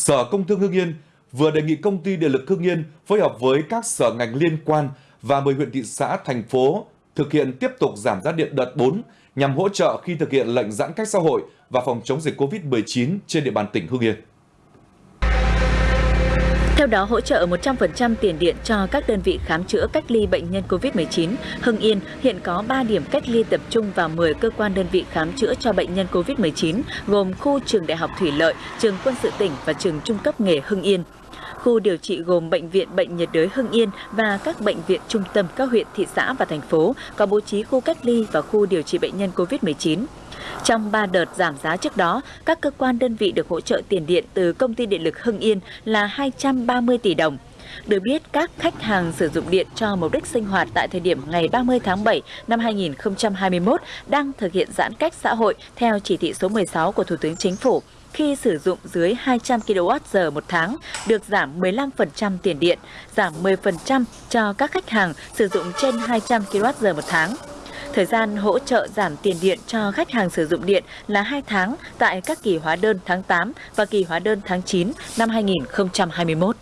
Sở Công Thương Hưng Yên vừa đề nghị công ty Điện lực Hưng Yên phối hợp với các sở ngành liên quan và 10 huyện thị xã, thành phố thực hiện tiếp tục giảm giá điện đợt 4 nhằm hỗ trợ khi thực hiện lệnh giãn cách xã hội và phòng chống dịch COVID-19 trên địa bàn tỉnh Hưng Yên. Theo đó, hỗ trợ 100% tiền điện cho các đơn vị khám chữa cách ly bệnh nhân COVID-19. Hưng Yên hiện có 3 điểm cách ly tập trung và 10 cơ quan đơn vị khám chữa cho bệnh nhân COVID-19, gồm khu trường Đại học Thủy Lợi, trường quân sự tỉnh và trường trung cấp nghề Hưng Yên. Khu điều trị gồm Bệnh viện Bệnh nhiệt đới Hưng Yên và các bệnh viện trung tâm các huyện, thị xã và thành phố có bố trí khu cách ly và khu điều trị bệnh nhân COVID-19. Trong 3 đợt giảm giá trước đó, các cơ quan đơn vị được hỗ trợ tiền điện từ Công ty Điện lực Hưng Yên là 230 tỷ đồng. Được biết, các khách hàng sử dụng điện cho mục đích sinh hoạt tại thời điểm ngày 30 tháng 7 năm 2021 đang thực hiện giãn cách xã hội theo chỉ thị số 16 của Thủ tướng Chính phủ khi sử dụng dưới 200 kWh một tháng được giảm 15% tiền điện, giảm 10% cho các khách hàng sử dụng trên 200 kWh một tháng. Thời gian hỗ trợ giảm tiền điện cho khách hàng sử dụng điện là 2 tháng tại các kỳ hóa đơn tháng 8 và kỳ hóa đơn tháng 9 năm 2021.